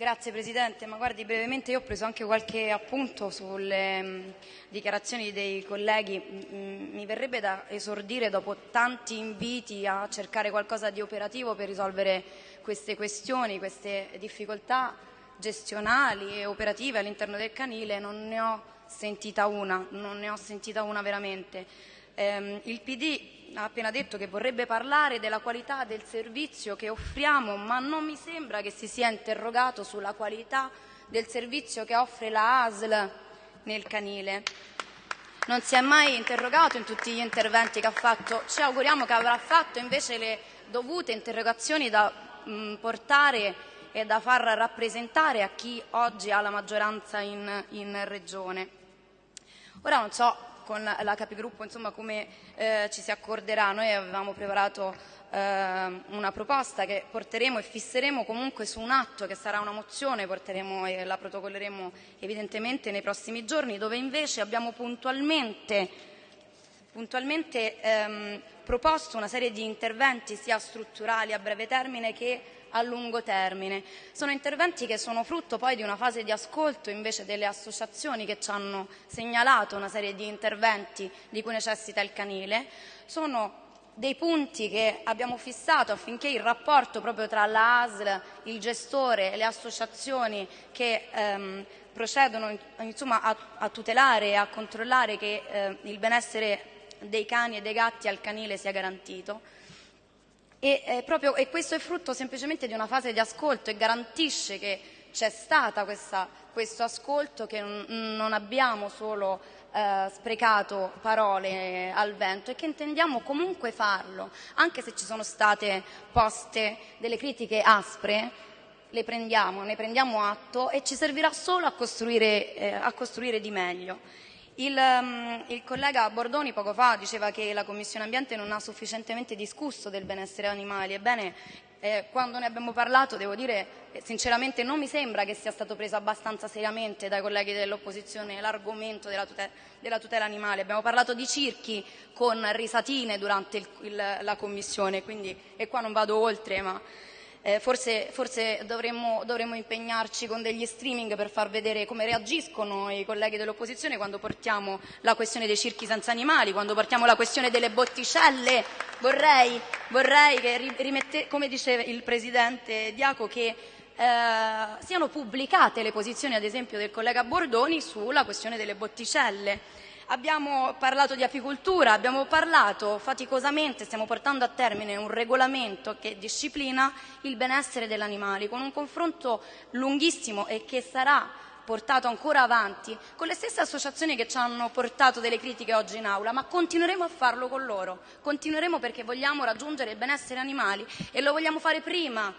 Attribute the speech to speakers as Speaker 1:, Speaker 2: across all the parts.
Speaker 1: Grazie Presidente, ma guardi brevemente io ho preso anche qualche appunto sulle mh, dichiarazioni dei colleghi, mh, mi verrebbe da esordire dopo tanti inviti a cercare qualcosa di operativo per risolvere queste questioni, queste difficoltà gestionali e operative all'interno del canile, non ne ho sentita una, non ne ho sentita una veramente. Eh, il PD ha appena detto che vorrebbe parlare della qualità del servizio che offriamo, ma non mi sembra che si sia interrogato sulla qualità del servizio che offre la ASL nel canile. Non si è mai interrogato in tutti gli interventi che ha fatto. Ci auguriamo che avrà fatto invece le dovute interrogazioni da mh, portare e da far rappresentare a chi oggi ha la maggioranza in, in Regione. Ora non so con la capigruppo insomma, come eh, ci si accorderà. Noi avevamo preparato eh, una proposta che porteremo e fisseremo comunque su un atto che sarà una mozione, porteremo e la protocolleremo evidentemente nei prossimi giorni, dove invece abbiamo puntualmente, puntualmente ehm, proposto una serie di interventi sia strutturali a breve termine che a lungo termine. Sono interventi che sono frutto poi di una fase di ascolto invece delle associazioni che ci hanno segnalato una serie di interventi di cui necessita il canile. Sono dei punti che abbiamo fissato affinché il rapporto proprio tra la ASL, il gestore e le associazioni che ehm, procedono insomma, a, a, tutelare e a controllare che eh, il benessere dei cani e dei gatti al canile sia garantito e, eh, proprio, e questo è frutto semplicemente di una fase di ascolto e garantisce che c'è stato questo ascolto, che non, abbiamo solo eh, sprecato parole al vento e che intendiamo comunque farlo, anche se ci sono state poste delle critiche aspre, le prendiamo, ne prendiamo atto e ci servirà solo a costruire, eh, a costruire di meglio. Il, um, il, collega Bordoni poco fa diceva che la Commissione Ambiente non ha sufficientemente discusso del benessere animali. Ebbene, eh, quando ne abbiamo parlato, devo dire, eh, sinceramente non mi sembra che sia stato preso abbastanza seriamente dai colleghi dell'opposizione l'argomento della, della, tutela animale. Abbiamo parlato di circhi con risatine durante il, il, la Commissione, quindi, e qua non vado oltre, ma eh, forse, forse dovremmo, dovremmo, impegnarci con degli streaming per far vedere come reagiscono i colleghi dell'opposizione quando portiamo la questione dei circhi senza animali, quando portiamo la questione delle botticelle. Vorrei, vorrei che rimette, come dice il Presidente Diaco, che eh, siano pubblicate le posizioni, ad esempio, del collega Bordoni sulla questione delle botticelle. Abbiamo parlato di apicoltura, abbiamo parlato faticosamente, stiamo portando a termine un regolamento che disciplina il benessere degli animali, con un confronto lunghissimo e che sarà portato ancora avanti con le stesse associazioni che ci hanno portato delle critiche oggi in aula, ma continueremo a farlo con loro, continueremo perché vogliamo raggiungere il benessere animali e lo vogliamo fare prima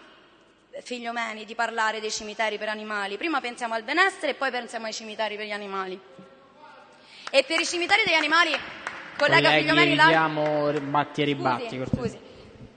Speaker 1: figlio Meni, di parlare dei cimiteri per animali. Prima pensiamo al benessere e poi pensiamo ai cimiteri per gli animali. E per i cimiteri degli animali, collega
Speaker 2: Colleghi,
Speaker 1: Figliomeni,
Speaker 2: evitiamo batti e ribatti.
Speaker 1: Scusi, scusi.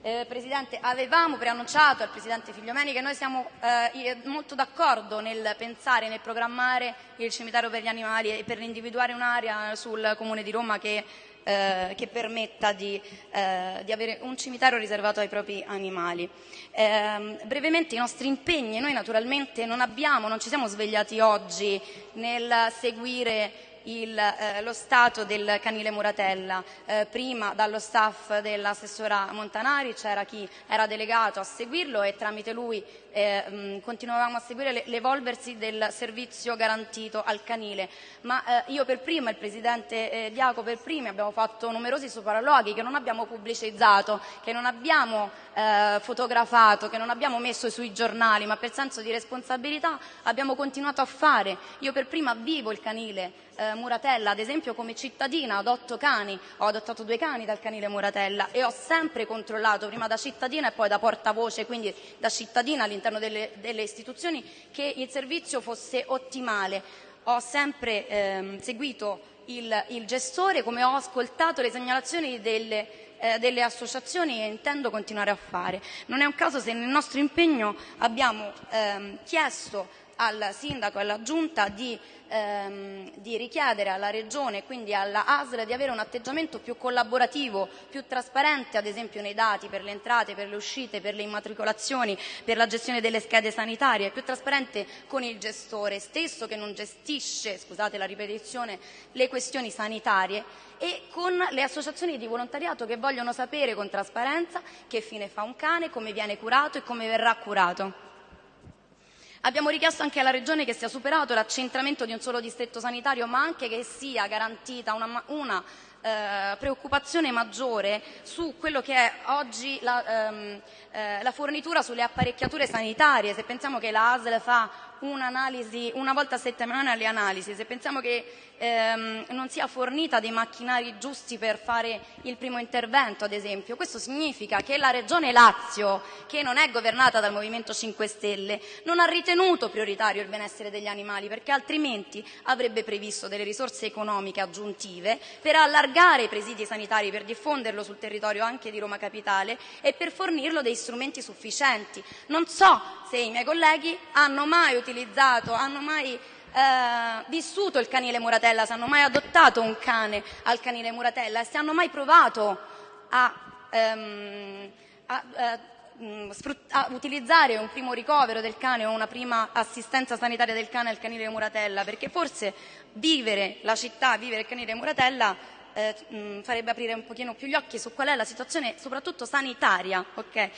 Speaker 1: Eh, Presidente, avevamo preannunciato al Presidente Figliomeni che noi siamo eh, molto d'accordo nel pensare, nel programmare il cimitero per gli animali e per individuare un'area sul Comune di Roma che, eh, che permetta di, eh, di, avere un cimitero riservato ai propri animali. Ehm, brevemente i nostri impegni, noi naturalmente non abbiamo, non ci siamo svegliati oggi nel seguire il, eh, lo stato del canile Muratella. Eh, prima dallo staff dell'assessora Montanari c'era chi era delegato a seguirlo e tramite lui eh, mh, continuavamo a seguire l'evolversi del servizio garantito al canile. Ma eh, io per prima, il Presidente eh, Diaco per prima, abbiamo fatto numerosi sopralluoghi che non abbiamo pubblicizzato, che non abbiamo eh, fotografato, che non abbiamo messo sui giornali, ma per senso di responsabilità abbiamo continuato a fare. Io per prima vivo il canile eh, Muratella, ad esempio come cittadina adotto cani, ho adottato due cani dal canile Muratella e ho sempre controllato, prima da cittadina e poi da portavoce, quindi da cittadina all'interno delle, delle istituzioni, che il servizio fosse ottimale. Ho sempre ehm, seguito il, il, gestore, come ho ascoltato le segnalazioni delle, eh, delle, associazioni e intendo continuare a fare. Non è un caso se nel nostro impegno abbiamo ehm, chiesto al sindaco e alla giunta di, ehm, di richiedere alla regione e quindi alla ASL di avere un atteggiamento più collaborativo, più trasparente ad esempio nei dati per le entrate, per le uscite, per le immatricolazioni, per la gestione delle schede sanitarie, più trasparente con il gestore stesso che non gestisce, scusate la ripetizione, le questioni sanitarie e con le associazioni di volontariato che vogliono sapere con trasparenza che fine fa un cane, come viene curato e come verrà curato. Abbiamo richiesto anche alla Regione che sia superato l'accentramento di un solo distretto sanitario, ma anche che sia garantita una, una eh, preoccupazione maggiore su quello che è oggi la, ehm, eh, la fornitura sulle apparecchiature sanitarie. Se pensiamo che la ASL fa un'analisi una volta a settimana alle analisi, se pensiamo che ehm, non sia fornita dei macchinari giusti per fare il primo intervento, ad esempio, questo significa che la Regione Lazio, che non è governata dal Movimento 5 Stelle, non ha ritenuto prioritario il benessere degli animali, perché altrimenti avrebbe previsto delle risorse economiche aggiuntive per allargare i presidi sanitari, per diffonderlo sul territorio anche di Roma Capitale e per fornirlo dei strumenti sufficienti. Non so se i miei colleghi hanno mai utilizzato, hanno mai eh, vissuto il canile Muratella, se hanno mai adottato un cane al canile Muratella se hanno mai provato a, ehm, a, eh, a, utilizzare un primo ricovero del cane o una prima assistenza sanitaria del cane al canile Muratella, perché forse vivere la città, vivere il canile Muratella eh, mh, farebbe aprire un pochino più gli occhi su qual è la situazione soprattutto sanitaria. Okay?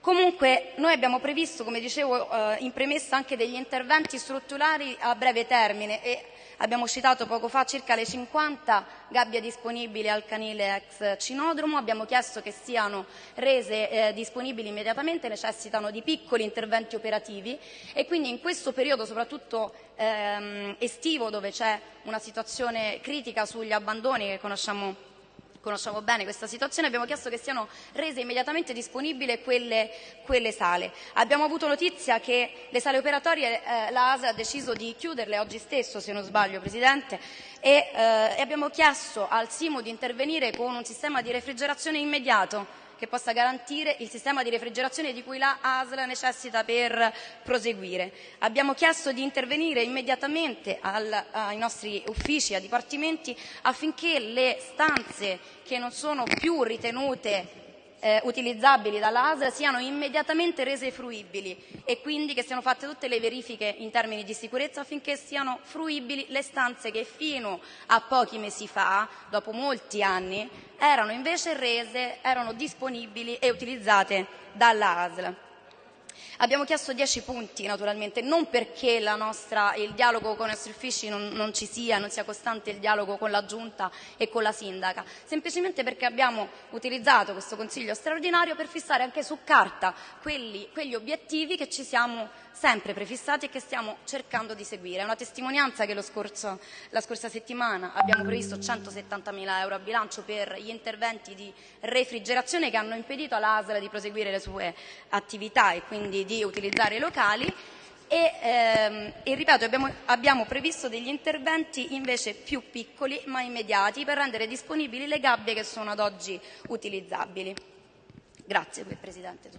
Speaker 1: Comunque noi abbiamo previsto, come dicevo eh, in premessa, anche degli interventi strutturali a breve termine e abbiamo citato poco fa circa le 50 gabbie disponibili al canile ex Cinodromo, abbiamo chiesto che siano rese eh, disponibili immediatamente, necessitano di piccoli interventi operativi e quindi in questo periodo soprattutto ehm, estivo dove c'è una situazione critica sugli abbandoni che conosciamo conosciamo bene questa situazione, abbiamo chiesto che siano rese immediatamente disponibili quelle, quelle sale. Abbiamo avuto notizia che le sale operatorie eh, la ASE ha deciso di chiuderle oggi stesso, se non sbaglio Presidente, e, eh, abbiamo chiesto al Simo di intervenire con un sistema di refrigerazione immediato che possa garantire il sistema di refrigerazione di cui la ASL necessita per proseguire. Abbiamo chiesto di intervenire immediatamente al, ai nostri uffici, ai dipartimenti, affinché le stanze che non sono più ritenute eh, utilizzabili dall'ASL siano immediatamente rese fruibili e quindi che siano fatte tutte le verifiche in termini di sicurezza affinché siano fruibili le stanze che fino a pochi mesi fa, dopo molti anni, erano invece rese, erano disponibili e utilizzate dall'ASL. Abbiamo chiesto 10 punti naturalmente, non perché nostra, il dialogo con i nostri uffici non, non, ci sia, non sia costante il dialogo con la Giunta e con la Sindaca, semplicemente perché abbiamo utilizzato questo Consiglio straordinario per fissare anche su carta quelli, quegli obiettivi che ci siamo sempre prefissati e che stiamo cercando di seguire. È una testimonianza che scorso, la scorsa settimana abbiamo previsto 170.000 euro a bilancio per gli interventi di refrigerazione che hanno impedito all'ASL di proseguire le sue attività e quindi di utilizzare i locali e, ehm, e ripeto abbiamo, abbiamo, previsto degli interventi invece più piccoli ma immediati per rendere disponibili le gabbie che sono ad oggi utilizzabili. Grazie Presidente.